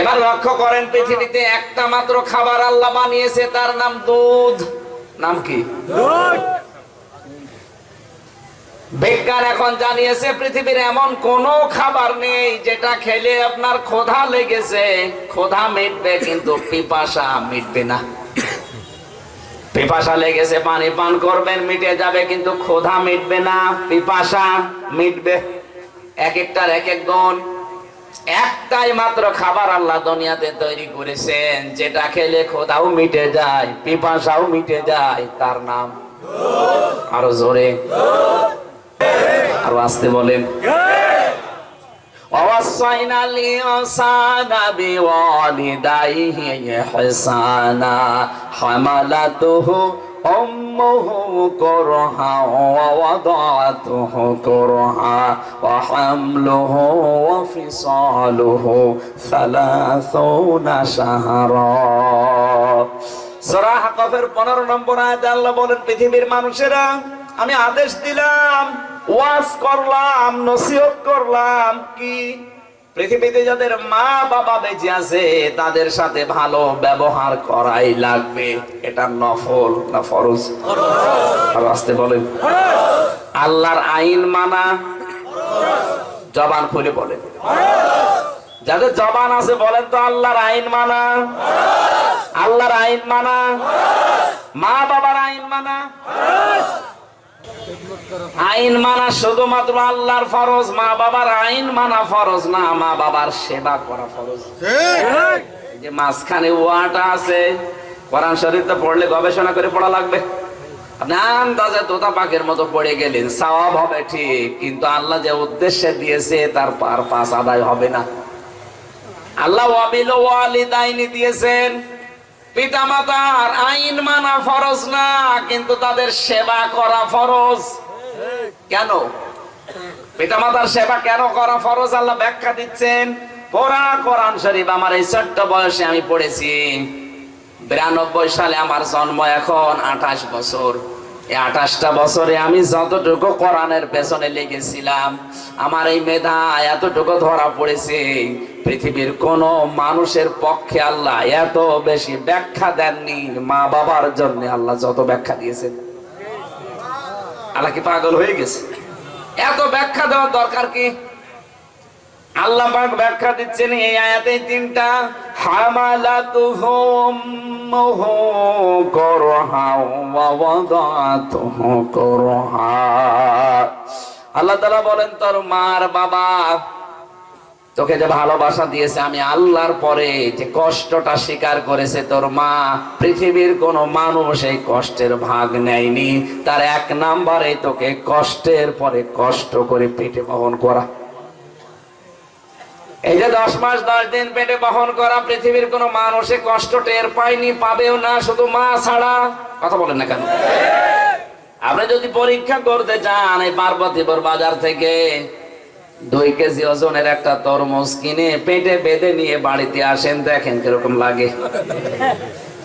এবার লক্ষ্য করেন পৃথিবীতে একটা মাত্র খাবার আল্লাহ বানিয়েছে তার নাম দুধ। নাম কি? বিজ্ঞান এখন জানিয়েছে পৃথিবীর এমন কোন খাবার নেই যেটা খেলে আপনার ক্ষোধা লেগেছে। ক্ষোধা মিটবে কিন্তু পিপাসা মিটবে না। পিপাসা লেগেছে পানি পান করবেন মিটে যাবে কিন্তু ক্ষোধা মিটবে না পিপাসা মিটবে। এক একটার এক এক গুণ। একটাই মাত্র খাবার আল্লাহ দুনিয়াতে তৈরি করেছেন যেটা খেলে ক্ষোধাও মিটে যায় পিপাসাও মিটে যায় তার নাম আরো জোরে আরো আসতে বলেন ووصينا الإنسان بوالديه إحسانا حملته أمه كرها ووضعته كرها وحمله وفصاله ثلاثون شهرا সূরা হাকাফের 15 নম্বর আয়াতে আল্লাহ বলেন পৃথিবীর মানুষেরা আমি আদেশ দিলাম ওয়াজ করলাম নসিহত করলাম কি পৃথিবীতে যাদের মা বাবা বেঁচে আছে, তাদের সাথে ভালো ব্যবহার করাই লাগবে। এটা নফল না ফরজ? আসতে বলেন। আল্লাহর আইন মানা, জবান খুলে বলেন। যাদের জবান আছে, বলেন তো আল্লাহর আইন মানা। আল্লাহর আইন মানা। মা বাবার আইন মানা। আইন মানা শুধুমাত্র আল্লাহর ফরজ মা বাবার আইন মানা ফরজ না মা বাবার সেবা করা ফরজ। যে মাঝখানে ওয়াটা আছে কোরআন শরীফটা পড়লে গবেষণা করে পড়া লাগবে। আন্দাজে তোতা পাকের মতো পড়ে গেলেন সওয়াব হবে ঠিক কিন্তু আল্লাহ যে উদ্দেশ্যে দিয়েছে তার পার পাস আদায় হবে না। আল্লাহ ওয়াবিল ওয়ালিদাইনি দিয়েছেন। পিতা মাতার আইন মানা ফরজ না, কিন্তু তাদের সেবা করা ফরজ। কেন? পিতামাতার সেবা কেন করা ফরজ? আল্লাহ ব্যাখ্যা দিচ্ছেন, পড়া কোরআন শরীফ আমার এই ছোট্ট বয়সে আমি পড়েছি। বিরানব্বই সালে আমার জন্ম এখন, আঠাশ বছর। আঠাশটা বছরে আমি যতটুকু কোরআনের পেছনে লেগেছিলাম, আমার এই মেধা এতটুকু ধরা পড়েছে। পৃথিবীর কোন মানুষের পক্ষে আল্লাহ এত বেশি ব্যাখ্যা দেননি মা বাবার জন্য আল্লাহ যত ব্যাখ্যা দিয়েছেন। আল্লাহ কি পাগল হয়ে গেছে? এত ব্যাখ্যা দেওয়ার দরকার কি? আল্লাহ পাক ব্যাখ্যা দিচ্ছেন এই আয়াতে তিনটা হামালাতুহু উম্মুহু করহা ওয়া ওয়াদাতুহু করহা। আল্লাহ তাআলা বলেন, তোর মার বাবা তোকে যে ভালোবাসা দিয়েছে, আমি আল্লাহর পরে যে কষ্টটা স্বীকার করেছে, তোর মা পৃথিবীর কোন মানুষ এই কষ্টের ভাগ নেয়নি। তার এক নাম্বারে তোকে কষ্টের পরে কষ্ট করে পেটে বহন করা। এই যে দশ মাস, দশ দিন পেটে বহন করা পৃথিবীর কোন মানুষে কষ্ট টের পায়নি, পাবেও না, শুধু মা ছাড়া। কথা বলেন না কেন? আপনি যদি পরীক্ষা করতে চান এই পার্বতীপুর বাজার থেকে, দুই কেজি ওজনের একটা তরমুজ কিনে পেটে বেঁধে নিয়ে বাড়িতে আসেন, দেখেন কীরকম লাগে।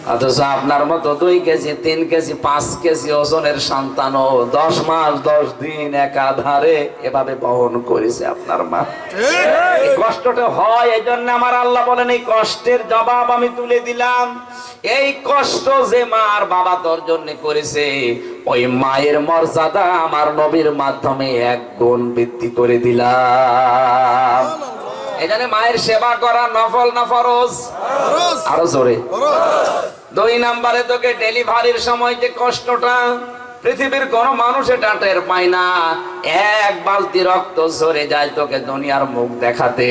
অথচ আপনার মতো দুই কেজি তিন কেজি পাঁচ কেজি ওজনের সন্তানও দশ মাস দশ দিন একাধারে এভাবে বহন করেছে আপনার মা। কষ্টটা হয় এই জন্য আমার আল্লাহ বলেন এই কষ্টের জবাব আমি তুলে দিলাম। এই কষ্ট যে মার বাবা তোর জন্য করেছে ওই মায়ের মর্যাদা আমার নবীর মাধ্যমে এক গুণ বৃদ্ধি করে দিলাম। এখানে মায়ের সেবা করা নফল না ফরজ? আরও জোরে। দুই নাম্বারে তোকে ডেলিভারির সময় যে কষ্টটা পৃথিবীর কোন মানুষ এটা টের পায় না। এক বালতি রক্ত ঝরে যায় তোকে দুনিয়ার মুখ দেখাতে।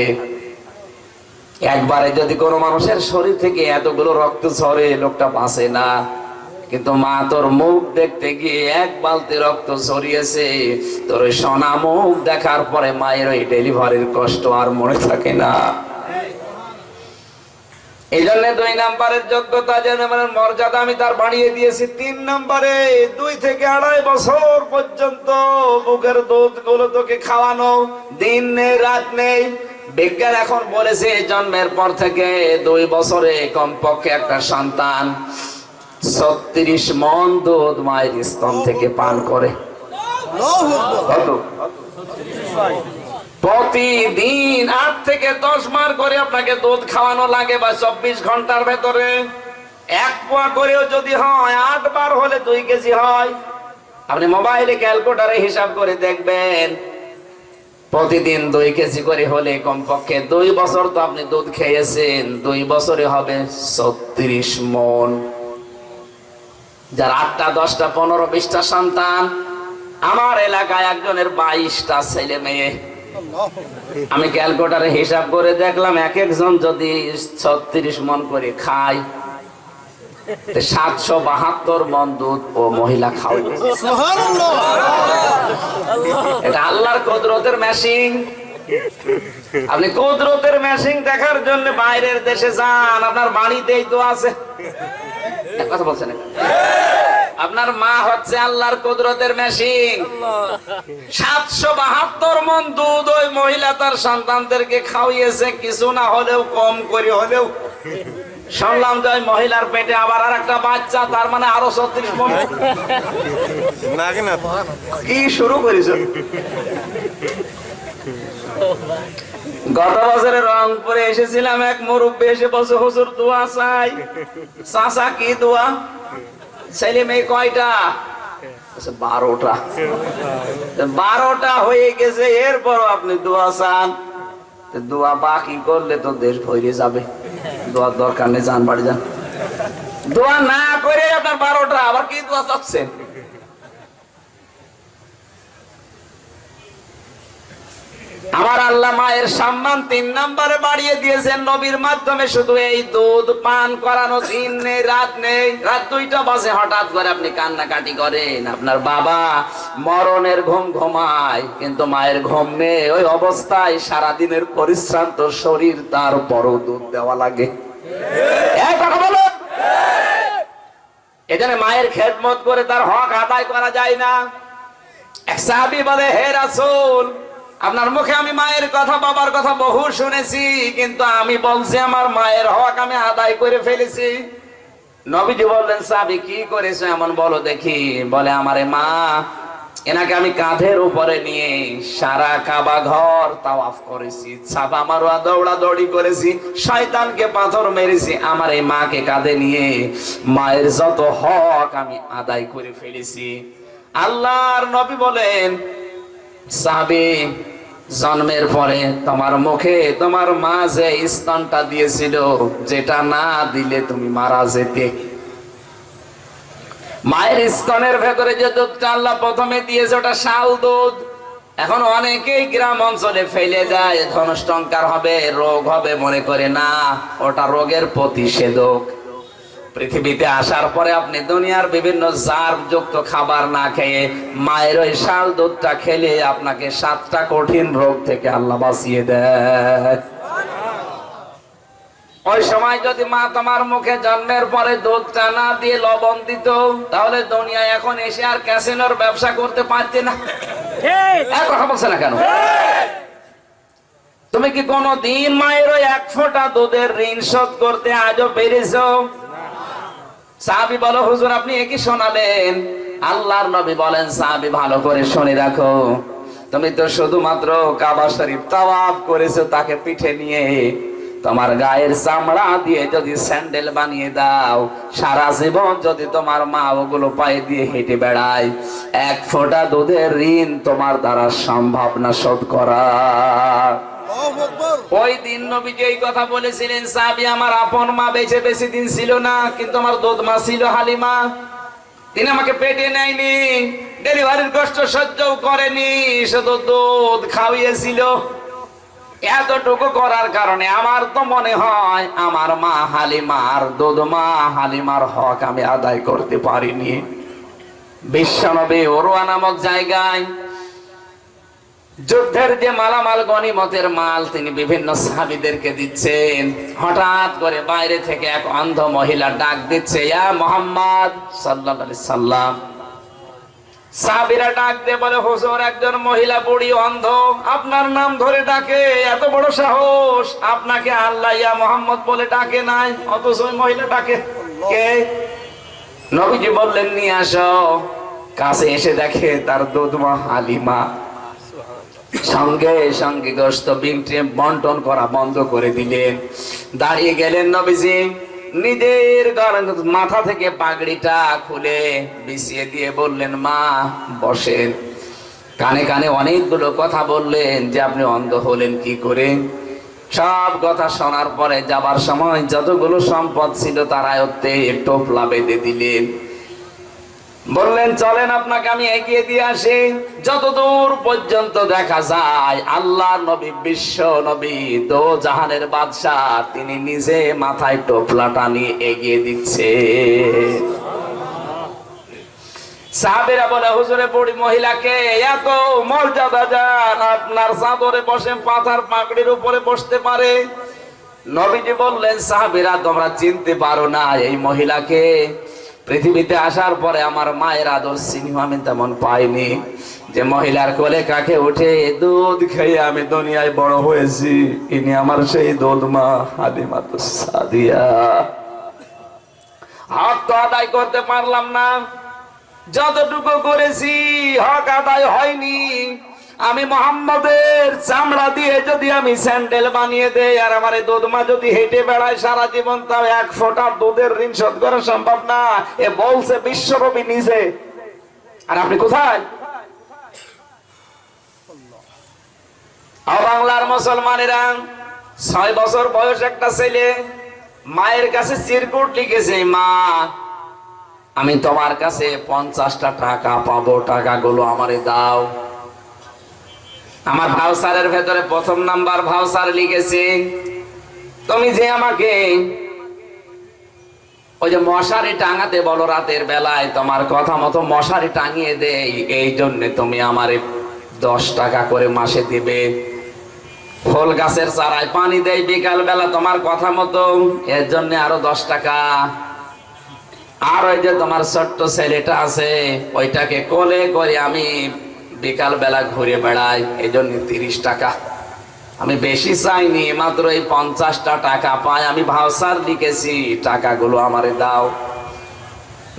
একবারে যদি কোনো মানুষের শরীর থেকে এতগুলো রক্ত ঝরে লোকটা বাঁচে না। কিন্তু মা তোর মুখ দেখতে গিয়ে এক বালতি রক্ত ঝরিয়েছে। তোর সোনা মুখ দেখার পরে মায়ের ওই ডেলিভারির কষ্ট আর মনে থাকে না। এই জন্য দুই নাম্বারের যোগ্যতা মানে মর্যাদা আমি তার বাড়িয়ে দিয়েছি তিন নম্বরে। দুই থেকে আড়াই বছর পর্যন্ত বুকের দুধগুলো তোকে খাওয়ানো দিন নেই, রাত নেই। বিজ্ঞান এখন বলেছে, জন্মের পর থেকে দুই বছরে কমপক্ষে একটা সন্তান ছত্রিশ মন দুধ মায়ের স্তন থেকে পান করে। প্রতিদিন আট থেকে দশ মার করে আপনাকে দুধ খাওয়ানো লাগে বা চব্বিশ ঘণ্টার ভেতরে। এক পোয়া করেও যদি হয়, আট বার হলে দুই কেজি হয়। আপনি মোবাইলে ক্যালকুলেটারে হিসাব করে দেখবেন, প্রতিদিন দুই কেজি করে হলে কমপক্ষে দুই বছর তো আপনি দুধ খেয়েছেন, দুই বছরে হবে ছত্রিশ মন। যার আটটা দশটা পনেরো বিশটা সন্তান আমার এলাকায় একজনের বাইশটা ছেলে মেয়ে। আমি ক্যালকুলেটারে হিসাব করে দেখলাম এক একজন যদি ছত্রিশ মন করে খায় সাতশো বাহাত্তর মন দুধ ও মহিলা খাওয়াই এটা আল্লাহর কদরতের মেশিন আপনি কদরতের মেশিন দেখার জন্য বাইরের দেশে যান আপনার বাড়িতেই তো আছে। কথা বলছেন আপনার মা হচ্ছে আল্লাহর কুদরতের মেশিন সাতশো বাহাত্তর মন দুধ ওই মহিলা তার সন্তানদেরকে খাওয়িয়েছে কিছু না হলেও কম করে হলেও। শুনলাম যে ওই মহিলার পেটে আবার আর একটা বাচ্চা তার মানে আরও ছত্রিশ মন। কি শুরু করেছ? গত বছরে রংপুরে এসেছিলাম এক মুরব্বী এসে বসে হুজুর, দোয়া চাই। চাচা, কি দোয়া? ছেলে মেয়ে কয়টা? বারোটা। বারোটা হয়ে গেছে, এরপরও আপনি দোয়া চান? দোয়া বাকি করলে তো দেশ ভরে যাবে। দোয়ার দরকার নেই যান বাড়ি যান। দোয়া না করে আপনার বারোটা, আবার কি দোয়া চাচ্ছেন? আমার আল্লাহ মায়ের সম্মান তিন নম্বরে বাড়িয়ে দিয়েছেন, নবীর মাধ্যমে শুধু এই দুধ পান করানো দিন নেই, রাত নেই। রাত দুইটা বাজে, হঠাৎ করে আপনি কান্নাকাটি করেন। আপনার বাবা মরণের ঘুম ঘুমায়, কিন্তু মায়ের ঘুম নেই। ওই অবস্থায় সারাদিনের পরিশ্রান্ত শরীর, তার বড় দুধ দেওয়া লাগে। এখানে মায়ের খেদমত করে তার হক আদায় করা যায় না। এক সাহাবী বলে, হে রাসূল আপনার মুখে আমি মায়ের কথা, বাবার কথা বহু শুনেছি, কিন্তু আমি বলছি আমার মায়ের হক আমি আদায় করে ফেলেছি। নবীজি বললেন, সাবি, কি করেছ এমন বলো দেখি। বলে, আমারে মা, এনাকে আমি কাঁধের উপরে নিয়ে সারা কাবা ঘর তাওয়াফ করেছি ছাপা মারোয়া, দৌড়া দৌড়ি করেছি, শয়তানকে পাথর মেরেছি, আমার এই মাকে কাঁধে নিয়ে মায়ের যত হক আমি আদায় করে ফেলেছি। আল্লাহর নবী বলেন সাহাবী জন্মের পরে তোমার মুখে, তোমার মা যে স্তনটা দিয়েছিল, যেটা না দিলে তুমি মারা যেতে। মায়ের স্তনের ভেতরে যে দুধটা আল্লাহ প্রথমে দিয়েছে, ওটা শাল দুধ। এখন অনেকেই গ্রাম অঞ্চলে ফেলে দেয় ধনষ্টঙ্কার হবে, রোগ হবে, মনে করে না, ওটা রোগের প্রতিষেধক। পৃথিবীতে আসার পরে আপনি দুনিয়ার বিভিন্ন জার যুক্ত খাবার না খেয়ে মায়ের ওই শাল দুধটা খেলে আপনাকে সাতটা কঠিন রোগ থেকে আল্লাহ বাঁচিয়ে দেয়। ওই সময় যদি মা তোমার মুখে জন্মের পরে দুধটা না দিয়ে লবণ দিত, তাহলে দুনিয়ায় এখন এসে আর ক্যাসিনোর ব্যবসা করতে পারতে না। কথা বলছে না কেন? তুমি কি কোনো দিন মায়ের ওই এক ফোঁটা দুধের ঋণ শোধ করতে আজও পেরেছ? সাহাবি বলো, হুজুর, আপনি একই শোনালেন? আল্লাহর নবী বলেন, সাহাবি, ভালো করে শুনে রাখো। তুমি তো শুধুমাত্র কাবা শরীফ তাওয়াফ করেছ, তাকে পিঠে নিয়ে। তোমার গায়ের চামড়া দিয়ে যদি স্যান্ডেল বানিয়ে দাও, সারা জীবন যদি তোমার মা ওগুলো পায়ে দিয়ে হেঁটে বেড়ায়, এক ফোঁটা দুধের ঋণ তোমার দ্বারা সম্ভব না শোধ করা। ওই দিন নবী যে কথা বলেছিলেন সাবি আমার আপন মা বেঁচে বেশি দিন ছিল না, কিন্তু আমার দুধ মা ছিল হালিমা। তিনি আমাকে পেটে নেয়নি, ডেলিভারির কষ্ট সহ্যও করেনি শুধু দুধ খাওয়িয়েছিল। এতটুকু করার কারণে আমার তো মনে হয়, আমার মা হালিমার দুধ মা হালিমার হক আমি আদায় করতে পারিনি। বিশ্বনবী ওরুয়া নামক জায়গায় যুদ্ধের যে মালামাল গনিমতের মাল তিনি বিভিন্ন সাহাবিদেরকে দিচ্ছেন। হঠাৎ করে বাইরে থেকে এক অন্ধ মহিলা ডাক দিচ্ছে মোহাম্মদ সাল্লাম। ডাক দিয়ে বলে একজন মহিলা বুড়ি অন্ধ, আপনার নাম ধরে ডাকে, এত বড় সাহস, আপনাকে আল্লাহ ইয়া মোহাম্মদ বলে ডাকে নাই, অথচ মহিলা ডাকে। কে? নবীজি বললেন, নিয়ে আসো। কাছে এসে দেখে তার দুধমা হালিমা সঙ্গে সঙ্গে গোস্ত বিংটে বন্টন করা বন্ধ করে দিলেন। দাঁড়িয়ে গেলেন নবীজি। নিজের মাথা থেকে পাগড়িটা খুলে বিছিয়ে দিয়ে বললেন, মা, বসেন। কানে কানে অনেকগুলো কথা বললেন যে আপনি অন্ধ হলেন কি করে? সব কথা শোনার পরে যাবার সময় যতগুলো সম্পদ ছিল তার আয়ত্তে টোপলা বেঁধে দিলেন। বললেন, চলেন আপনাকে আমি এগিয়ে দিয়ে আসি। যতদূর পর্যন্ত দেখা যায়, আল্লাহ নবী, বিশ্ব নবী, দো জাহানের বাদশাহ, তিনি নিজে মাথায় টোপলাটা নিয়ে এগিয়ে দিচ্ছে। সাহাবেরা বলে, হুজুরে পড়ি মহিলাকে এত মর্যাদা যান আপনার চাদরে বসে পাথার পাকড়ির উপরে বসতে পারে। নবীজি বললেন, সাহাবেরা, তোমরা চিনতে পারো না, এই মহিলাকে পৃথিবীতে আসার পরে আমার মায়ের আদর সিনেমা আমি তেমন পাইনি। যে মহিলার কোলে কাকে উঠে দুধ খেয়ে আমি দুনিয়ায় বড় হয়েছি, ইনি আমার সেই দুধ মা হালিমা তো সাদিয়া। হক তো আদায় করতে পারলাম না। যতটুকু করেছি হক আদায় হয়নি। আমি মোহাম্মদের চামড়া দিয়ে যদি আমি স্যান্ডেল বানিয়ে দেই আর আমার দুধমা যদি হেঁটে বেড়ায় সারা জীবন, তাও এক ফোঁটা দুধের ঋণ শোধ করা সম্ভব না। এ বলছে বিশ্বরবি নিজে। আর আপনি কোথায়? বাংলার মুসলমানেরা, ছয় বছর বয়স একটা ছেলে, মায়ের কাছে চিরকুট লিখেছে, মা, আমি তোমার কাছে পঞ্চাশটা টাকা পাবো, টাকাগুলো আমারে দাও। আমার ভাউসারের ভেতরে প্রথম নাম্বার ভাউসার লিখেছে, তুমি যে আমাকে ওই যে মশারি টাঙাতে বলো রাতের বেলায়, তোমার কথা মতো মশারি টাঙিয়ে দেই, এই জন্য তুমি আমারে দশ টাকা করে মাসে দিবে। ফল গাছের চারায় পানি দেয় বিকাল বেলা তোমার কথা মতো, এর জন্য আরও দশ টাকা। আর ওই যে তোমার ছোট্ট ছেলেটা আছে, ওইটাকে কোলে করে আমি বিকাল বেলা ঘুরে বেড়াই এই জন্য তিরিশ টাকা। আমি বেশি চাইনি, মাত্র এই পঞ্চাশটা টাকা পাই। আমি ভাউসার লিখেছি, টাকাগুলো আমারে দাও।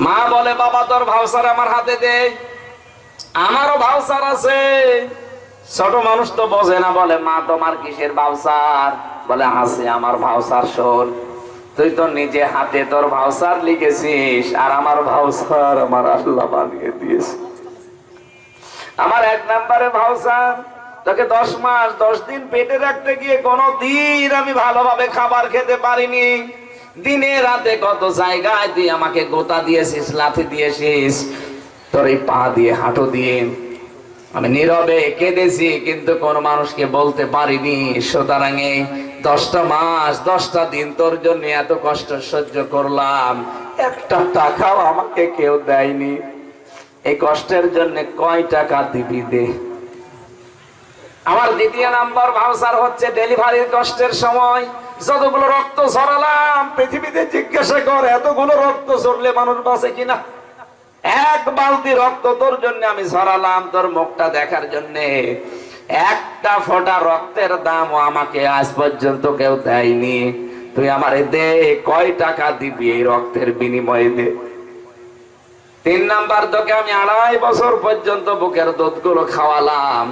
মা বলে, বাবা, তোর ভাউসার আমার হাতে দে। আমারও ভাউসার আছে। ছোট মানুষ তো বোঝে না, বলে, মা, তোমার কিসের ভাউসার বলে, আছে আমার ভাউসার শোন। তুই তো নিজে হাতে তোর ভাউসার লিখেছিস, আর আমার ভাউসার আমার আল্লাহ বানিয়ে দিয়েছে। আমার এক নম্বরে ভাউসার তোকে দশ মাস, দশ দিন পেটে রাখতে গিয়ে কোনো দিন আমি ভালোভাবে খাবার খেতে পারিনি। দিনে রাতে কত জায়গায় তুই আমাকে গোতা দিয়েছিস, লাথি দিয়েছিস, তোর এই পা দিয়ে হাঁটু দিয়ে। আমি নীরবে কেঁদেছি, কিন্তু কোন মানুষকে বলতে পারিনি। সুতরাং দশটা মাস, দশটা দিন তোর জন্য এত কষ্ট সহ্য করলাম। একটা টাকাও আমাকে কেউ দেয়নি। এই কষ্টের জন্য কয় টাকা দিবি দে? আমার দ্বিতীয় নাম্বার ভাউসার হচ্ছে ডেলিভারির কষ্টের সময়। যতগুলো রক্ত ছড়ালাম পৃথিবীতে জিজ্ঞাসা কর, এতগুলো রক্ত ছড়লে মানুষ বাঁচে কিনা? এক বালতি রক্ত তোর জন্য আমি ছড়ালাম তোর মুখটা দেখার জন্য। একটা ফোঁটা রক্তের দাম আমাকে আজ পর্যন্ত কেউ দেয়নি। তুই আমারে দে, কয় টাকা দিবি এই রক্তের বিনিময়ে দে? তিন নাম্বার তোকে আমি আড়াই বছর পর্যন্ত বুকের দুধগুলো খাওয়ালাম।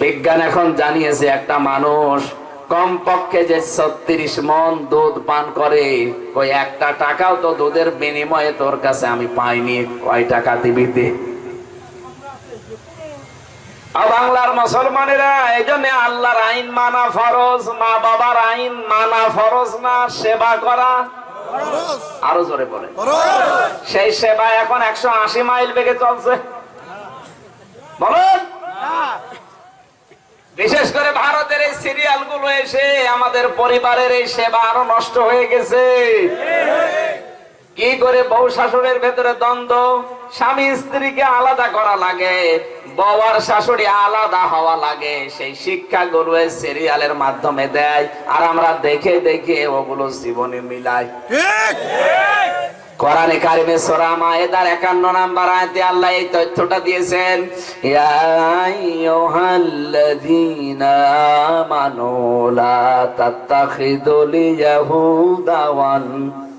বিজ্ঞান এখন জানিয়েছে একটা মানুষ কমপক্ষে যে ছত্রিশ মন দুধ পান করে, ওই একটা টাকাও তো দুধের বিনিময়ে তোর কাছে আমি পাইনি। কয় টাকা দিবি বাংলার মুসলমানেরা, এই জন্য আল্লাহর আইন মানা ফরজ মা বাবার আইন মানা ফরজ না, সেবা করা আরও জোরে বলে সেই সেবা এখন একশো আশি মাইল বেগে চলছে। বলেন। বিশেষ করে ভারতের এই সিরিয়ালগুলো এসে আমাদের পরিবারের এই সেবা আরও নষ্ট হয়ে গেছে। কি করে বউ শাশুড়ের ভেতরে দ্বন্দ্ব স্বামী স্ত্রীকে আলাদা করা লাগে বউ আর শাশুড়ি আলাদা হওয়া লাগে সেই শিক্ষা গুলো সিরিয়ালের মাধ্যমে দেয় আর আমরা দেখে দেখে ওগুলো জীবনে মিলাই। কোরআনে কারিমে সূরা মায়েদার 51 নাম্বার আয়াতে আল্লাহ এই তথ্যটা দিয়েছেন ইয়া আইয়ুহাল্লাযীনা আমানু লা তাত্তাখিদুল ইয়াহুদা ওয়ান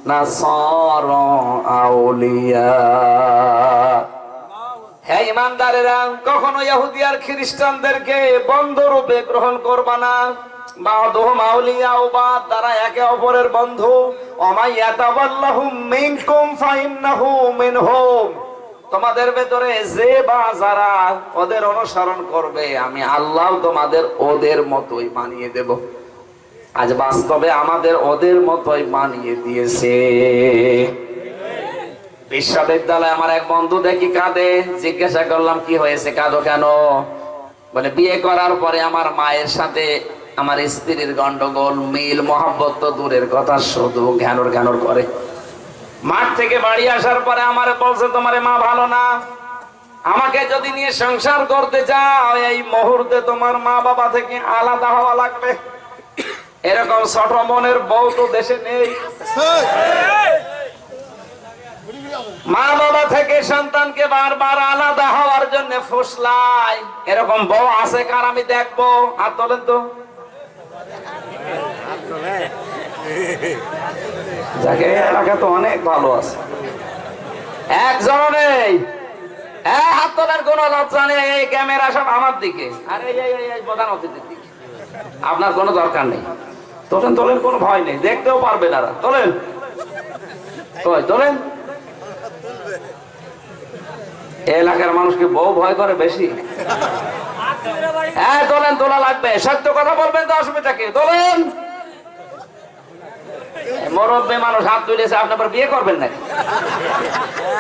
নাসারা আউলিয়া। হ্যাঁ ইমানদারেরা, কখনো ইহুদি আর খ্রিস্টানদেরকে বন্ধ রূপে গ্রহণ করবা না। একে অপরের বন্ধু। তোমাদের ভেতরে যে বা যারা ওদের অনুসরণ করবে, আমি আল্লাহ তোমাদের ওদের মতোই বানিয়ে দেব। আজ বাস্তবে আমাদের ওদের মতোই বানিয়ে দিয়েছে। বিশ্ববিদ্যালয়ে আমার এক বন্ধু দেখি কাঁদে। জিজ্ঞাসা করলাম, কি হয়েছে? কাঁদো কেন? বলে, বিয়ে করার পরে আমার মায়ের সাথে আমার স্ত্রীর গন্ডগোল, মিল, মহাব্বত তো দূরের কথা, শুধু ঘ্যানোর ঘ্যানোর করে। মাঠ থেকে বাড়ি আসার পরে আমার বলছে, তোমার মা ভালো না? আমাকে যদি নিয়ে সংসার করতে চাও, এই মুহূর্তে তোমার মা বাবা থেকে আলাদা হওয়া লাগবে। এরকম ছোট মনের বউ তো দেশে নেই। মা বাবা থেকে সন্তানকে বারবার আলাদা হওয়ার জন্য ফুসলাই এরকম বউ আছে কার আমি দেখব? আর তোলেন তো। হ্যাঁ হাত কোন নেই, এই ক্যামেরা সব আমার দিকে। এই প্রধান আপনার কোনো দরকার নেই। তোলেন তোলেন, কোনো ভয় নেই। দেখতেও পারবে না তোলেন। তোলেন? এলাকার মানুষকে বউ ভয় করে বেশি? হ্যাঁ তোলেন তোলা লাগবে। সত্য কথা বলবেন তো অসুবিধা কি? তোলেন মরব্বে মানুষ হাত তুলেছে, আপনি আবার বিয়ে করবেন নাকি?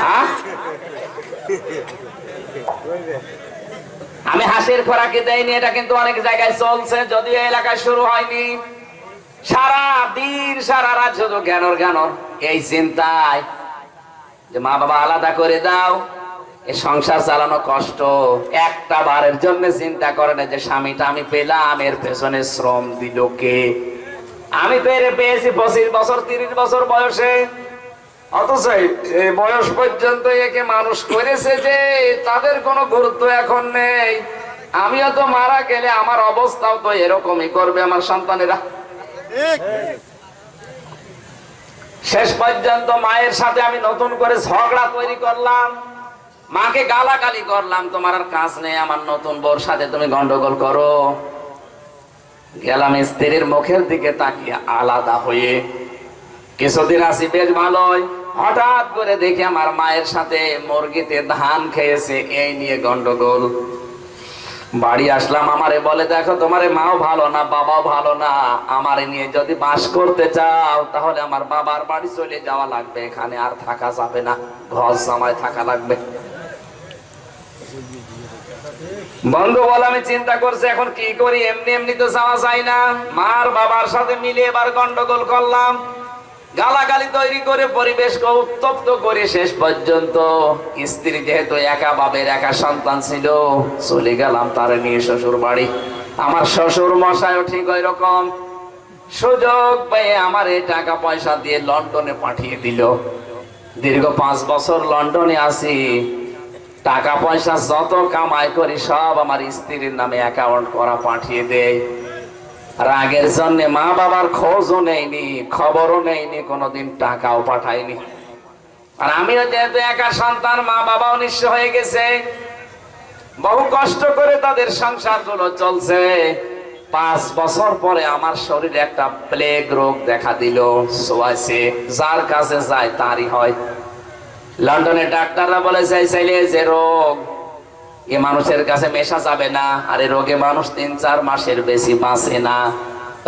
হ্যাঁ? আমি হাসির খোরাকি দেয়নি এটা কিন্তু অনেক জায়গায় চলছে, যদিও এলাকায় শুরু হয়নি। সারা দিন, সারা রাত শুধু জ্ঞানর জ্ঞানর। এই চিন্তায় যে মা বাবা আলাদা করে দাও। সংসার চালানো কষ্ট। একটা বারের জন্য চিন্তা করে না যে, স্বামীটা, আমি পেলাম, এর পেছনে শ্রম দিল কে? আমি তো এর পেয়েছি পঁচিশ বছর, তিরিশ বছর বয়সে। অথচ বয়স পর্যন্ত একে মানুষ করেছে যে, তাদের কোনো গুরুত্ব এখন নেই। আমিও তো মারা গেলে আমার অবস্থাও তো এরকমই করবে আমার সন্তানেরা। শেষ পর্যন্ত মায়ের সাথে আমি নতুন করে ঝগড়া তৈরি করলাম। মাকে গালাগালি করলাম, তোমার আর কাজ নেই, আমার নতুন বোর সাথে তুমি গন্ডগোল করো। গেলাম স্ত্রীর মুখের দিকে তাকিয়ে আলাদা হয়ে। কিছুদিন আসি বেশ ভালোই। হঠাৎ করে দেখি আমার মায়ের সাথে মুরগিতে ধান খেয়েছে, এই নিয়ে গন্ডগোল। বাড়ি আসলাম, আমারে বলে, দেখো, তোমারে মাও ভালো না, বাবাও ভালো না। আমারে নিয়ে যদি বাস করতে চাও, তাহলে আমার বাবার বাড়ি চলে যাওয়া লাগবে। এখানে আর থাকা যাবে না, ঘর জামায় থাকা লাগবে। বন্ধু বলে আমি চিন্তা করছি, এখন কি করি? এমনি এমনি তো যাওয়া যায় না। মার বাবার সাথে মিলে এবার গন্ডগোল করলাম। গালাগালি তৈরি করে পরিবেশকে উত্তপ্ত করে শেষ পর্যন্ত স্ত্রী যেহেতু একা বাবের একা সন্তান ছিল, চলে গেলাম তার নিয়ে শ্বশুর বাড়ি আমার শ্বশুর মশাইও ঠিক ওই রকম সুযোগ পেয়ে আমার এই টাকা পয়সা দিয়ে লন্ডনে পাঠিয়ে দিল। দীর্ঘ পাঁচ বছর লন্ডনে আসি টাকা পয়সা যত কামাই করি, সব আমার স্ত্রীর নামে অ্যাকাউন্ট করা পাঠিয়ে দেয়। রাগের জন্য মা বাবার খোঁজও নেয়নি, খবরও নেয়নি, কোনোদিন টাকাও পাঠায়নি। আর আমিও যেহেতু একা সন্তান মা বাবাও নিঃস্ব হয়ে গেছে। বহু কষ্ট করে তাদের সংসারগুলো চলছে। পাঁচ বছর পরে আমার শরীরে একটা প্লেগ রোগ দেখা দিল সোয়াইছে যার কাছে যায়, তারই হয়। লন্ডনে ডাক্তাররা বলেছে চাইলে যে রোগ, এ মানুষের কাছে মেশা যাবে না, আর এই রোগে মানুষ তিন চার মাসের বেশি বাঁচে না।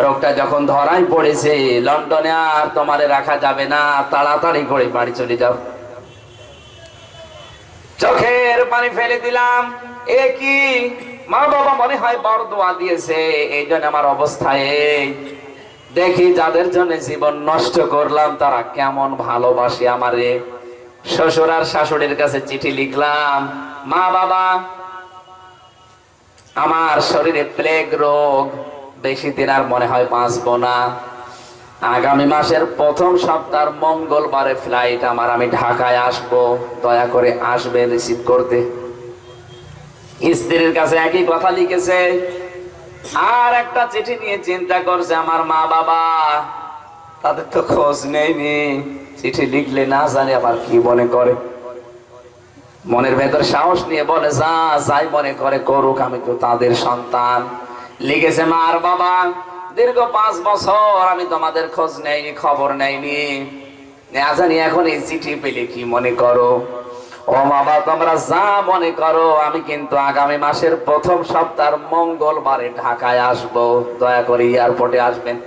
রোগটা যখন ধরাই পড়েছে, লন্ডনে আর তোমারে রাখা যাবে না তাড়াতাড়ি করে বাড়ি চলে যাও। চোখের পানি ফেলে দিলাম, এ কি? মা বাবা মনে হয় বড় দোয়া দিয়েছে, এই জন্য আমার অবস্থায় দেখি যাদের জন্য জীবন নষ্ট করলাম, তারা কেমন ভালোবাসে আমারে। শ্বশুর আর শাশুড়ির কাছে চিঠি লিখলাম, মা বাবা, আমার শরীরে প্লেগ রোগ, বেশি দিন আর মনে হয় বাঁচবো না। আগামী মাসের প্রথম সপ্তাহ মঙ্গলবারে ফ্লাইট আমার, আমি ঢাকায় আসব, দয়া করে আসবে রিসিভ করতে। স্ত্রীর কাছে একই কথা লিখেছে, আর একটা চিঠি নিয়ে চিন্তা করছে আমার মা বাবা, তাদের তো খোঁজ নেয়নি চিঠি লিখলে না জানি আবার কি মনে করে। মনের ভেতর সাহস নিয়ে বলে, যা, যাই মনে করে করুক, আমি তো তাদের সন্তান। লিখেছে মা আর বাবা, দীর্ঘ পাঁচ বছর আমি তোমাদের খোঁজ নেইনি, খবর নেইনি। না জানি এখন এই চিঠি পেলে কি মনে করো? ও বাবা, তোমরা যা মনে করো, আমি কিন্তু আগামী মাসের প্রথম সপ্তাহ মঙ্গলবারে ঢাকায় আসব। দয়া করে এয়ারপোর্টে আসবেন।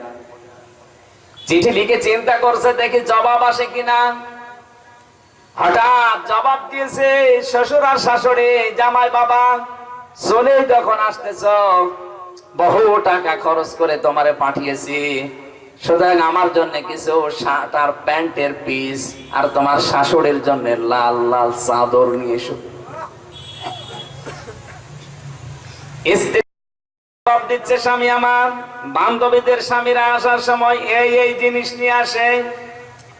চিঠি লিখে চিন্তা করছে, দেখি জবাব আসে কিনা। হঠাৎ জবাব দিয়েছে, শ্বশুর আর শাশুড়ি, জামাই বাবা, চলে যখন আসতেছ, বহু টাকা খরচ করে তোমারে পাঠিয়েছি। সুতরাং আমার জন্য কিছু শার্ট আর প্যান্টের পিস আর তোমার শাশুড়ির জন্য লাল লাল চাদর নিয়ে এসো। জবাব দিচ্ছে স্বামী আমার। বান্ধবীদের স্বামীরা আসার সময় এই এই জিনিস নিয়ে আসে।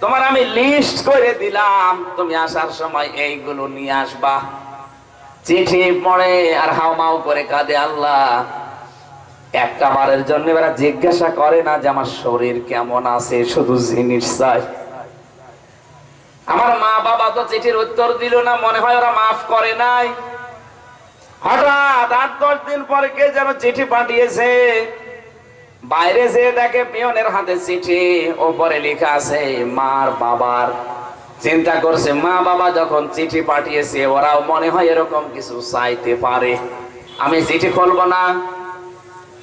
তোমার আমি লিস্ট করে দিলাম, তুমি আসার সময় এইগুলো নিয়ে আসবা। চিঠি পড়ে আর হাওমাও করে কাঁদে আল্লাহ। একটা বারের জন্য এরা জিজ্ঞাসা করে না যে আমার শরীর কেমন আছে, শুধু জিনিস চাই। আমার মা বাবা তো চিঠির উত্তর দিল না, মনে হয় ওরা মাফ করে নাই। হঠাৎ আট দশ দিন পরে কে যেন চিঠি পাঠিয়েছে? বাইরে যে দেখে পিয়নের হাতে চিঠি, ওপরে লেখা আছে, মার বাবার। চিন্তা করছে, মা বাবা যখন চিঠি পাঠিয়েছে, ওরাও মনে হয় এরকম কিছু চাইতে পারে। আমি চিঠি খুলবো না।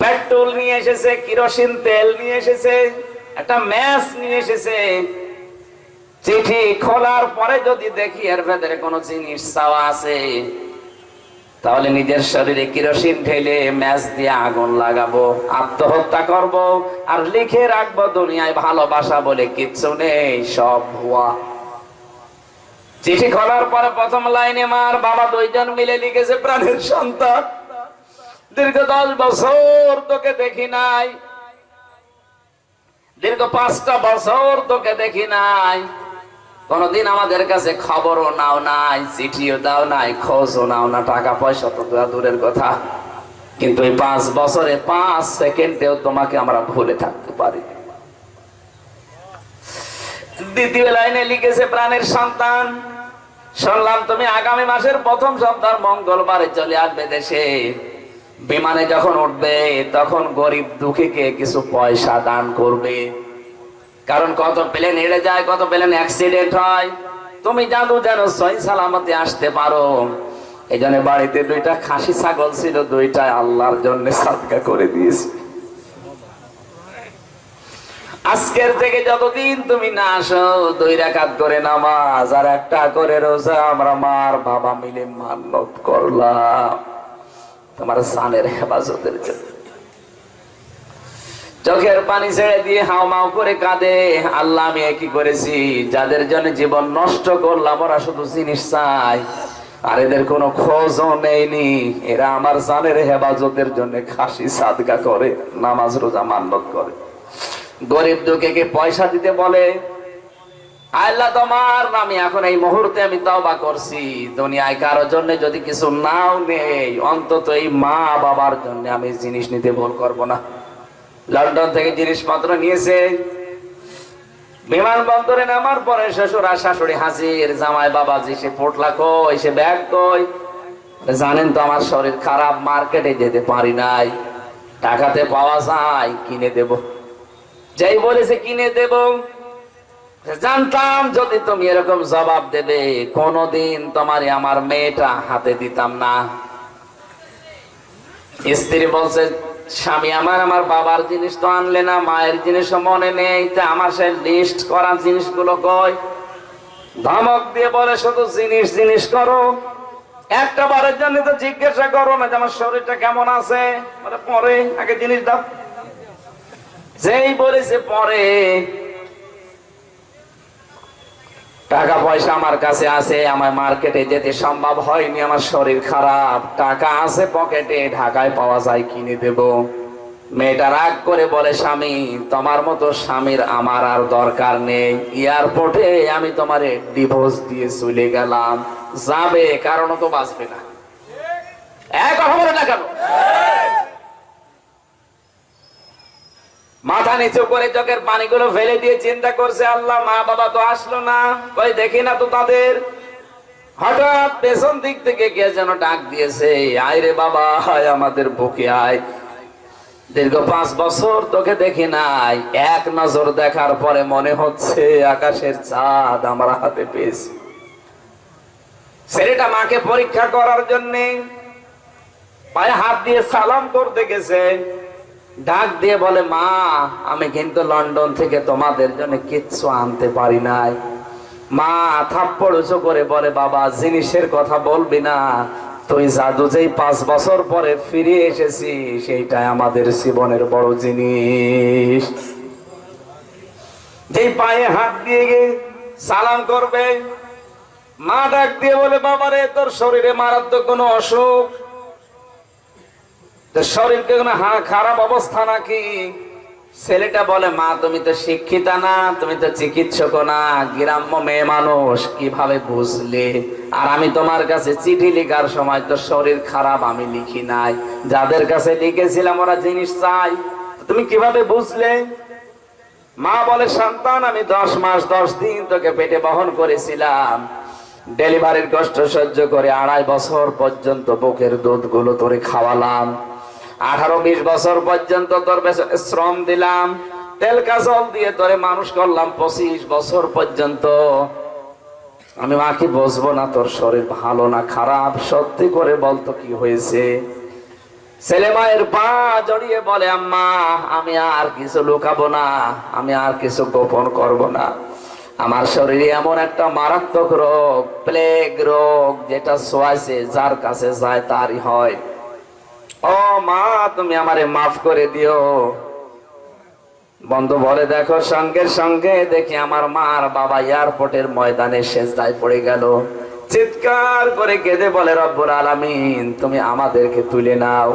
পেট্রোল নিয়ে এসেছে, কিরোসিন তেল নিয়ে এসেছে, একটা ম্যাচ নিয়ে এসেছে। চিঠি খোলার পরে যদি দেখি এর ভেতরে কোনো জিনিস চাওয়া আছে তাহলে নিজের শরীরে কিরোসিন ঢেলে ম্যাচ দিয়ে আগুন লাগাবো, আত্মহত্যা করব, আর লিখে রাখব, দুনিয়ায় ভালোবাসা বলে কিচ্ছু নেই, সব ভুয়া। চিঠি খোলার পরে প্রথম লাইনে মার বাবা দুইজন মিলে লিখেছে প্রাণের সন্তান। দীর্ঘ দশ বছর তোকে দেখি নাই। দীর্ঘ পাঁচটা বছর তোকে দেখি নাই। কোনদিন আমাদের কাছে খবরও নাও নাই, চিঠিও দাও নাই, খোঁজও নাও না, টাকা পয়সা তো দূরের কথা। কিন্তু এই পাঁচ বছরে পাঁচ সেকেন্ডেও তোমাকে আমরা ভুলে থাকতে পারি। দ্বিতীয় লাইনে লিখেছে, প্রাণের সন্তান, শুনলাম তুমি আগামী মাসের প্রথম সপ্তাহ মঙ্গলবারে চলে আসবে দেশে। বিমানে যখন উঠবে, তখন গরিব দুঃখীকে কিছু পয়সা দান করবে। কারণ কত প্লেন হেরে যায়, কত প্লেন অ্যাক্সিডেন্ট হয়। তুমি জানো যেন সই সালামতে আসতে পারো। এই জন্য বাড়িতে দুইটা খাসি ছাগল ছিল দুইটা আল্লাহর জন্য সাদকা করে দিয়েছি। আজকের থেকে যতদিন তুমি না আসো, দুই রাকাত করে নামাজ আর একটা করে রোজা আমরা মার বাবা মিলে মান্নত করলাম। তোমার সানের হেফাজতের জন্য। চোখের পানি ছেড়ে দিয়ে হাও মাও করে কাঁদে। আল্লাহ, আমি কি করেছি? যাদের জন্য জীবন নষ্ট করলাম, ওরা শুধু জিনিস চাই আর এদের কোনো খোঁজও নেইনি। এরা আমার জানের হেফাজতের জন্য খাসি সাদগা করে, নামাজ রোজা মান্নত করে। গরিব দুঃখে পয়সা দিতে বলে, আল্লাহ, তোমার নামে এখন এই মুহূর্তে আমি তওবা করছি। দুনিয়ায় কারোর জন্য যদি কিছু নাও নেই, অন্তত এই মা বাবার জন্য আমি জিনিস নিতে ভুল করব না। লন্ডন থেকে জিনিসপত্র নিয়েছে। বিমানবন্দরে নামার পরে শ্বশুর আর শাশুড়ি হাজির, জামাই বাবাজি, সে পোটলা কই, সে ব্যাগ কই? জানেন তো আমার শরীর খারাপ, মার্কেটে যেতে পারি নাই। টাকাতে পাওয়া যায়, কিনে দেব। যাই বলেছে কিনে দেব জানতাম যদি তুমি এরকম জবাব দেবে, কোনদিন তোমার আমার মেয়েটা হাতে দিতাম না। স্ত্রী বলছে স্বামী, আমার আমার বাবার জিনিস তো আনলে না, মায়ের জিনিসও মনে নেই। তা আমার সে লিস্ট করা জিনিসগুলো কয় ধমক দিয়ে বলে, শুধু জিনিস জিনিস করো। একটা বারের জন্য তো জিজ্ঞাসা করো না যে আমার শরীরটা কেমন আছে? পরে, আগে জিনিস দাও। যেই বলেছে পরে টাকা পয়সা আমার কাছে আছে আমার মার্কেটে যেতে সম্ভব হয়নি, আমার শরীর খারাপ। টাকা আছে পকেটে, ঢাকায় পাওয়া যায়, কিনে দেব। মেয়েটা রাগ করে বলে, স্বামী, তোমার মতো স্বামীর আমার আর দরকার নেই। এয়ারপোর্টে আমি তোমার ডিভোর্স দিয়ে চলে গেলাম। যাবে কারণ তো বাঁচবে না। এক কথা বলে না কেন? মাথা নিচু করে চোখের পানিগুলো ফেলে দিয়ে চিন্তা করছে, আল্লাহ, মা বাবা তো আসলো না। কই, দেখি না তো তাদের। হঠাৎ পেছন দিক থেকে কে যেন ডাক দিয়েছে, আয় রে বাবা হায় আমাদের বুকে, আয়। দীর্ঘ পাঁচ বছর তোকে দেখি নাই। এক নজর দেখার পরে মনে হচ্ছে আকাশের চাঁদ আমার হাতে পেয়েছি। ছেলেটা মাকে পরীক্ষা করার জন্য পায়ে হাত দিয়ে সালাম করতে গেছে। ডাক দিয়ে বলে, মা, আমি কিন্তু লন্ডন থেকে তোমাদের জন্য কিচ্ছু আনতে পারি নাই। মা থাপ্পড় উঁচু করে বলে, বাবা, জিনিসের কথা বলবি না। তুই জাদু যেই পাঁচ বছর পরে ফিরে এসেছি সেইটাই আমাদের জীবনের বড় জিনিস। যেই পায়ে হাত দিয়ে গে সালাম করবে, মা ডাক দিয়ে বলে, বাবারে, তোর শরীরে মারাত্মক কোনো অসুখ? শরীরকে কোনো হা- খারাপ অবস্থা নাকি? ছেলেটা বলে, মা, তুমি তো শিক্ষিতা না, তুমি তো চিকিৎসক না, গ্রাম্য মেয়ে মানুষ, কীভাবে বুঝলে? আর আমি তোমার কাছে চিঠি লেখার সময় তো শরীর খারাপ, আমি লিখি নাই। যাদের কাছে লিখেছিলাম, ওরা জিনিস চাই তুমি কীভাবে বুঝলে? মা বলে, সন্তান, আমি দশ মাস, দশ দিন তোকে পেটে বহন করেছিলাম। ডেলিভারির কষ্ট সহ্য করে আড়াই বছর পর্যন্ত বুকের দুধগুলো তোরে খাওয়ালাম। আঠারো বিশ বছর পর্যন্ত তোর শ্রম দিলাম, তেল কাজল দিয়ে তোরে মানুষ করলাম পঁচিশ বছর পর্যন্ত। আমি মাকে বসবো না, তোর শরীর ভালো না, খারাপ? সত্যি করে বলতো কি হয়েছে? ছেলে মায়ের পা জড়িয়ে বলে, আম্মা, আমি আর কিছু লুকাবো না, আমি আর কিছু গোপন করব না। আমার শরীরে এমন একটা মারাত্মক রোগ, প্লেগ রোগ, যেটা সোয়াইছে যার কাছে যায় তারই হয়। ও মা, তুমি আমারে মাফ করে দিও। বন্ধু, বলে দেখো, সঙ্গে সঙ্গে দেখি আমার মার বাবা এয়ারপোর্টের ময়দানে শেষদায় পড়ে গেল। চিৎকার করে কেঁদে বলে রব্বুর আলামিন, তুমি আমাদেরকে তুলে নাও।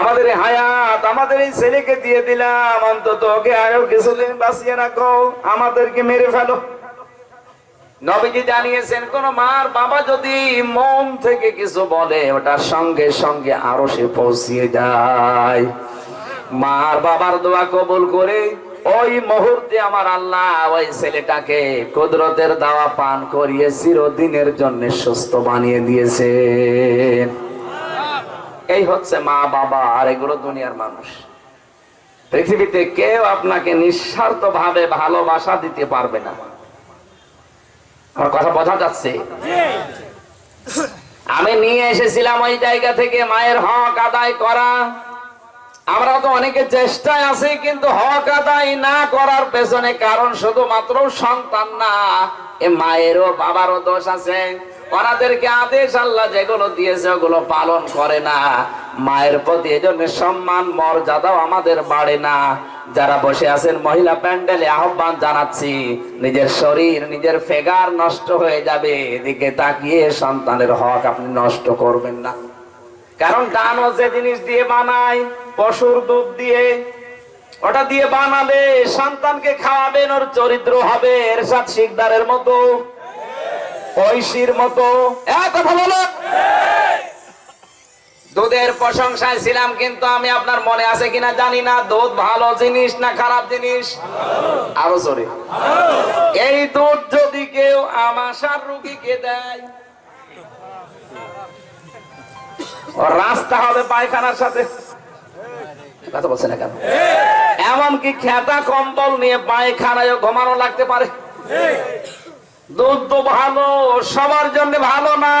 আমাদের হায়াত, আমাদের এই ছেলেকে দিয়ে দিলাম। অন্তত ওকে আরও কিছুদিন বাঁচিয়ে রাখো। আমাদেরকে মেরে ফেলো। নবীজি জানিয়েছেন, কোন মার বাবা যদি মন থেকে কিছু বলে ওটার সঙ্গে সঙ্গে আরও সে পৌঁছিয়ে যায়। মার বাবার দোয়া কবুল করে ওই মুহূর্তে আমার আল্লাহ ওই ছেলেটাকে কুদরতের দাওয়া পান করিয়ে চিরদিনের জন্য সুস্থ বানিয়ে দিয়েছে এই হচ্ছে মা বাবা আর এগুলো দুনিয়ার মানুষ। পৃথিবীতে কেউ আপনাকে নিঃস্বার্থ ভাবে ভালোবাসা দিতে পারবে না। আমার কথা বোঝা যাচ্ছে। আমি নিয়ে এসেছিলাম ওই জায়গা থেকে মায়ের হক আদায় করা। আমরা তো অনেকে চেষ্টায় আছি কিন্তু হক আদায় না করার পেছনে কারণ শুধুমাত্র সন্তান না এ মায়েরও বাবারও দোষ আছে। ওনাদেরকে আদেশ আল্লাহ যেগুলো দিয়েছে ওগুলো পালন করে না। মায়ের প্রতি এজন্য সম্মান মর্যাদাও আমাদের বাড়ে না। যারা বসে আছেন, মহিলা প্যান্ডেলে আহ্বান জানাচ্ছি, নিজের শরীর, নিজের ফেগার নষ্ট হয়ে যাবে, এদিকে তাকিয়ে সন্তানের হক আপনি নষ্ট করবেন না। কারণ ডানও যে জিনিস দিয়ে বানায়, পশুর দুধ দিয়ে, ওটা দিয়ে বানালে সন্তানকে খাওয়াবেন, ওর চরিত্র হবে, এরশাদ শিকদারের মতো, ঐশীর মতো। এক কথা বলো দুধের প্রশংসায় ছিলাম, কিন্তু আমি আপনার মনে আছে কিনা জানি না। দুধ ভালো জিনিস না খারাপ জিনিস? আরও জোরে। এই দুধ যদি কেউ আমাশার রুগীকে দেয় রাস্তা হবে পায়খানার সাথে। কথা বলছে না কেন? এমনকি খেতা কম্বল নিয়ে পায়খানায় ঘুমানো লাগতে পারে। দুধ তো ভালো, সবার জন্য ভালো না।